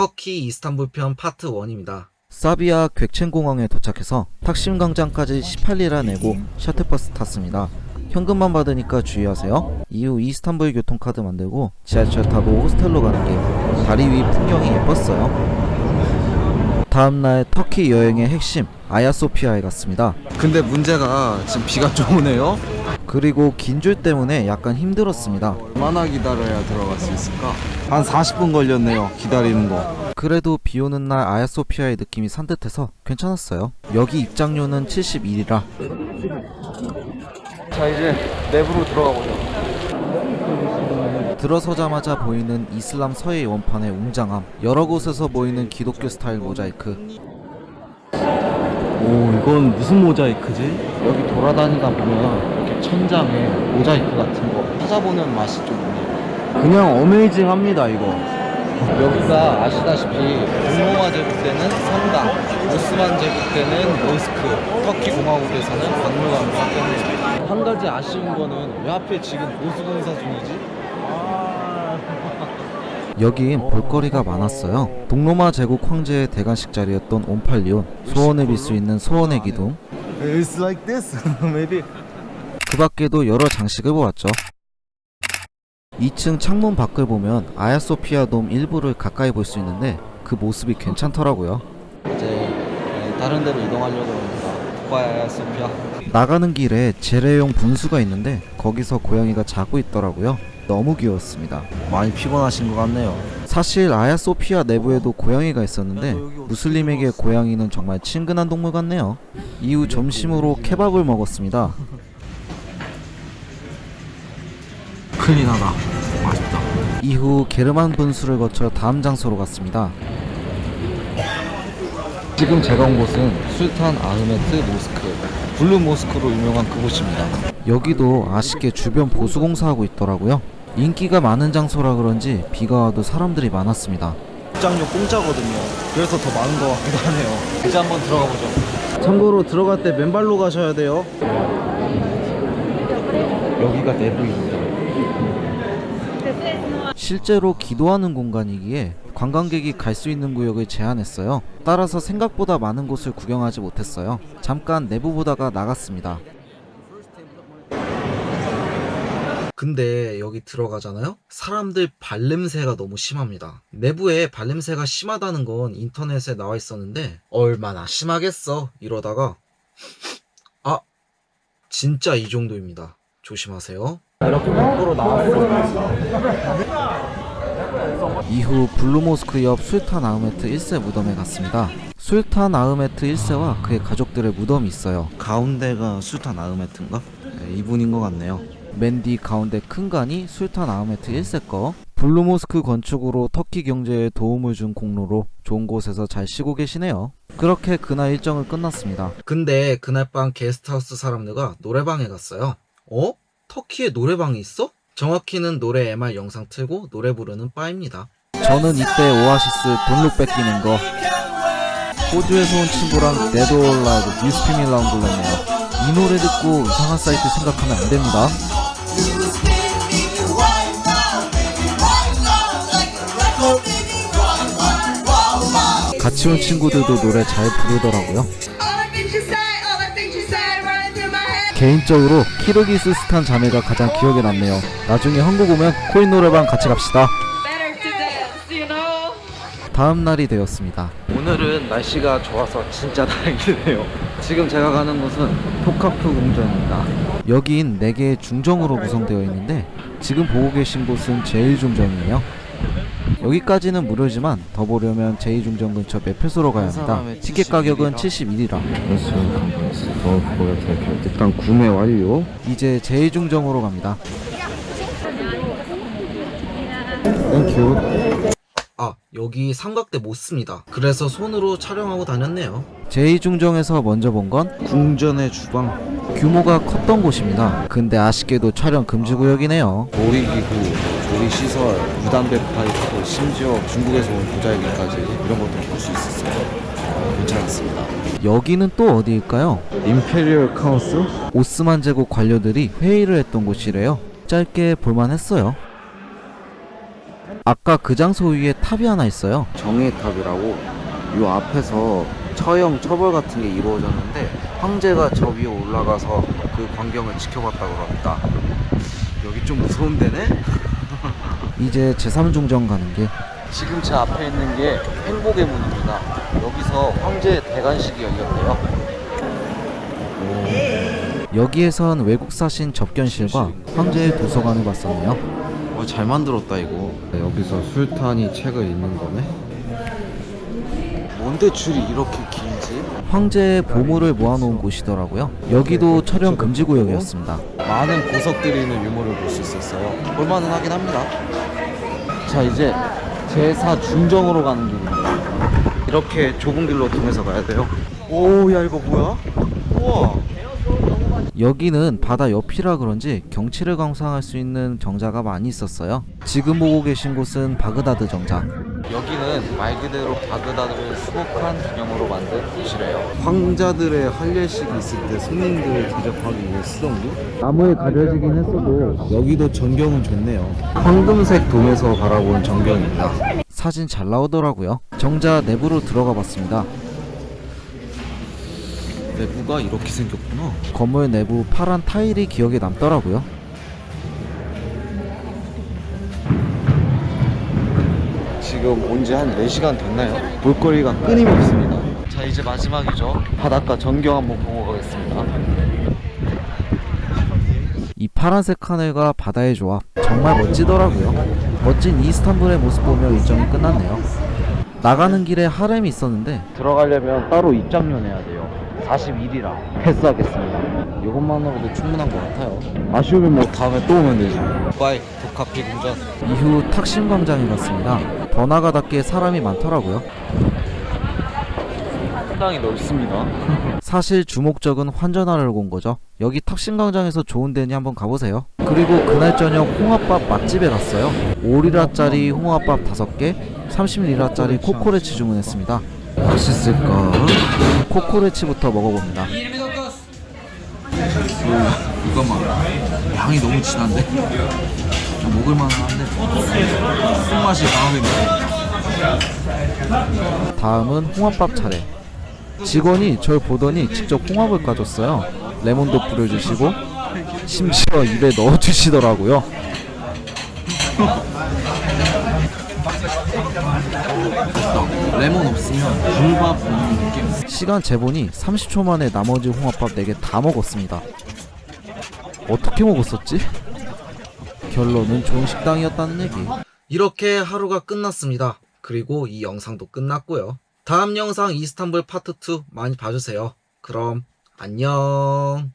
터키 이스탄불 편 파트 1입니다. 사비아 객첸공항에 도착해서 탁심 광장까지 18리라 내고 셔틀버스 탔습니다. 현금만 받으니까 주의하세요. 이후 이스탄불 교통카드 만들고 지하철 타고 호스텔로 가는 길. 다리 위 풍경이 예뻤어요. 다음날 터키 여행의 핵심 아야소피아에 갔습니다. 근데 문제가 지금 비가 좀 오네요. 그리고 긴 줄 때문에 약간 힘들었습니다. 얼마나 기다려야 들어갈 수 있을까? 한 40분 걸렸네요. 기다리는 거. 그래도 비 오는 날 아야소피아의 느낌이 산뜻해서 괜찮았어요. 여기 입장료는 71이라 자 이제 내부로 들어가 보죠. 들어서자마자 보이는 이슬람 서예 원판의 웅장함 여러 곳에서 보이는 기독교 스타일 모자이크 오 이건 무슨 모자이크지? 여기 돌아다니다 보면 이렇게 천장에 모자이크 같은 거 찾아보는 맛이 좀 있네요 그냥 어메이징합니다 이거. 여기가 아시다시피 동로마 제국 때는 성당 오스만 제국 때는 모스크 터키 공화국에서는 박물관과 때문에 한 가지 아쉬운 거는 왜 하필 지금 보수공사 중이지? 여긴 볼거리가 많았어요. 동로마 제국 황제의 대관식 자리였던 옴팔리온, 소원을 빌 수 있는 소원의 기둥, It's like this, maybe. 그 밖에도 여러 장식을 보았죠. 2층 창문 밖을 보면 아야소피아 돔 일부를 가까이 볼 수 있는데 그 모습이 괜찮더라고요. 이제 다른 데로 이동하려고 합니다. 아야소피아. 나가는 길에 재래용 분수가 있는데 거기서 고양이가 자고 있더라고요. 너무 귀여웠습니다. 많이 피곤하신 것 같네요. 사실 아야소피아 내부에도 고양이가 있었는데 무슬림에게 고양이는 정말 친근한 동물 같네요. 이후 점심으로 케밥을 먹었습니다. 큰일 났다. 맛있다. 이후 게르만 분수를 거쳐 다음 장소로 갔습니다. 지금 제가 온 곳은 술탄 아흐메트 모스크, 블루 모스크로 유명한 그곳입니다. 여기도 아쉽게 주변 보수 공사하고 있더라고요. 인기가 많은 장소라 그런지 비가 와도 사람들이 많았습니다. 입장료 공짜거든요. 그래서 더 많은 것 같기도 하네요. 이제 한번 들어가 보죠. 참고로 들어갈 때 맨발로 가셔야 돼요. 여기가 내부입니다. 실제로 기도하는 공간이기에 관광객이 갈 수 있는 구역을 제한했어요. 따라서 생각보다 많은 곳을 구경하지 못했어요. 잠깐 내부 보다가 나갔습니다. 근데 여기 들어가잖아요? 사람들 발냄새가 너무 심합니다. 내부에 발냄새가 심하다는 건 인터넷에 나와 있었는데 얼마나 심하겠어 이러다가 아 진짜 이 정도입니다. 조심하세요. 이렇게 밖으로 나왔어. 이후 블루모스크 옆 술탄 아흐메트 1세 무덤에 갔습니다. 술탄 아흐메트 1세와 그의 가족들의 무덤이 있어요. 가운데가 술탄 아흐메트인가? 네, 이분인 것 같네요. 맨뒤 가운데 큰 관이 술탄 아흐메트 1세 거. 블루모스크 건축으로 터키 경제에 도움을 준 공로로 좋은 곳에서 잘 쉬고 계시네요. 그렇게 그날 일정을 끝났습니다. 근데 그날 밤 게스트하우스 사람들과 노래방에 갔어요. 어? 터키에 노래방이 있어? 정확히는 노래 MR 영상 틀고 노래 부르는 바입니다. 저는 이때 오아시스 돈룩 뺏기는 거 호주에서 온 친구랑 올 라이브 뉴스피밀 라운 불렀네요. 이 노래 듣고 이상한 사이트 생각하면 안 됩니다. 같이 온 친구들도 노래 잘 부르더라고요. 개인적으로 키르기스스탄 자매가 가장 기억에 남네요. 나중에 한국 오면 코인 노래방 같이 갑시다. 다음 날이 되었습니다. 오늘은 날씨가 좋아서 진짜 다행이네요. 지금 제가 가는 곳은 토카프 궁전입니다. 여긴 4개의 중정으로 구성되어 있는데 지금 보고 계신 곳은 제1중정이에요. 여기까지는 무료지만 더 보려면 제2중정 근처 매표소로 가야 합니다. 티켓 가격은 71이라. 일단 구매 완료. 이제 제2중정으로 갑니다. Thank you. 아, 여기 삼각대 못 씁니다. 그래서 손으로 촬영하고 다녔네요. 제2중정에서 먼저 본 건 궁전의 주방. 규모가 컸던 곳입니다. 근데 아쉽게도 촬영 금지 구역이네요. 조리기구, 조리시설, 물담배 파이프, 심지어 중국에서 온 도자기까지 이런 것들 볼수 있었어요. 괜찮았습니다. 여기는 또 어디일까요? Imperial Council? 오스만 제국 관료들이 회의를 했던 곳이래요. 짧게 볼만했어요. 아까 그 장소 위에 탑이 하나 있어요. 정의의 탑이라고 요 앞에서 처형 처벌 같은 게 이루어졌는데 황제가 저 위에 올라가서 그 광경을 지켜봤다고 합니다. 여기 좀 무서운 데네? 이제 제3중정 가는 길. 지금 제 앞에 있는 게 행복의 문입니다. 여기서 황제 대관식이 열렸대요. 여기에선 외국 사신 접견실과 황제의 도서관을 봤었네요. 어, 잘 만들었다 이거. 여기서 술탄이 책을 읽는 거네. 뭔데 줄이 이렇게 길지? 황제의 보물을 모아놓은 곳이더라고요. 여기도 촬영 금지 구역이었습니다. 많은 보석들이 있는 유물을 볼 수 있었어요. 볼만은 하긴 합니다. 자 이제 제4 중정으로 가는 길입니다. 이렇게 좁은 길로 통해서 가야 돼요. 오, 야 이거 뭐야? 우와. 여기는 바다 옆이라 그런지 경치를 감상할 수 있는 정자가 많이 있었어요. 지금 보고 계신 곳은 바그다드 정자. 여기는 말 그대로 바그다드를 수복한 기념으로 만든 곳이래요. 황자들의 할례식이 있을 때 손님들을 대접하기 위해 쓰던 곳? 나무에 가려지긴 했어도 여기도 전경은 좋네요. 황금색 돔에서 바라본 전경입니다. 사진 잘 나오더라고요. 정자 내부로 들어가 봤습니다. 내부가 이렇게 생겼구나. 건물 내부 파란 타일이 기억에 남더라고요. 지금 온 지 한 4시간 됐나요? 볼거리가 끊임없습니다. 자, 이제 마지막이죠. 바닷가 전경 한번 보고 가겠습니다. 이 파란색 하늘과 바다의 조합 정말 멋지더라고요. 멋진 이스탄불의 모습 보며 일정이 끝났네요. 나가는 길에 하렘이 있었는데 들어가려면 따로 입장료 내야 돼요. 41리라 패스하겠습니다. 이것만으로도 충분한 것 같아요. 아쉬우면 뭐 다음에 또 오면 되지. Bye 톱카피 궁전. 이후 탁심 광장에 갔습니다. 번화가답게 사람이 많더라고요. 상당히 넓습니다. 사실 주목적은 환전하려고 온 거죠. 여기 탁신광장에서 좋은 데니 한번 가보세요. 그리고 그날 저녁 홍합밥 맛집에 갔어요. 5리라짜리 홍합밥 5개, 30리라짜리 코코레치 주문했습니다. 맛있을까? 코코레치부터 먹어봅니다. 이거만 향이 너무 진한데? 좀 먹을만은 한데 손맛이 강하게 다음은 홍합밥 차례. 직원이 절 보더니 직접 홍합을 까줬어요. 레몬도 뿌려주시고 심지어 입에 넣어주시더라고요. 레몬 없으면 불밥 먹는 느낌 시간 재보니 30초 만에 나머지 홍합밥 4개 다 먹었습니다. 어떻게 먹었었지? 결론은 좋은 식당이었다는 얘기. 이렇게 하루가 끝났습니다 그리고 이 영상도 끝났고요 다음 영상 이스탄불 파트 2 많이 봐주세요 그럼 안녕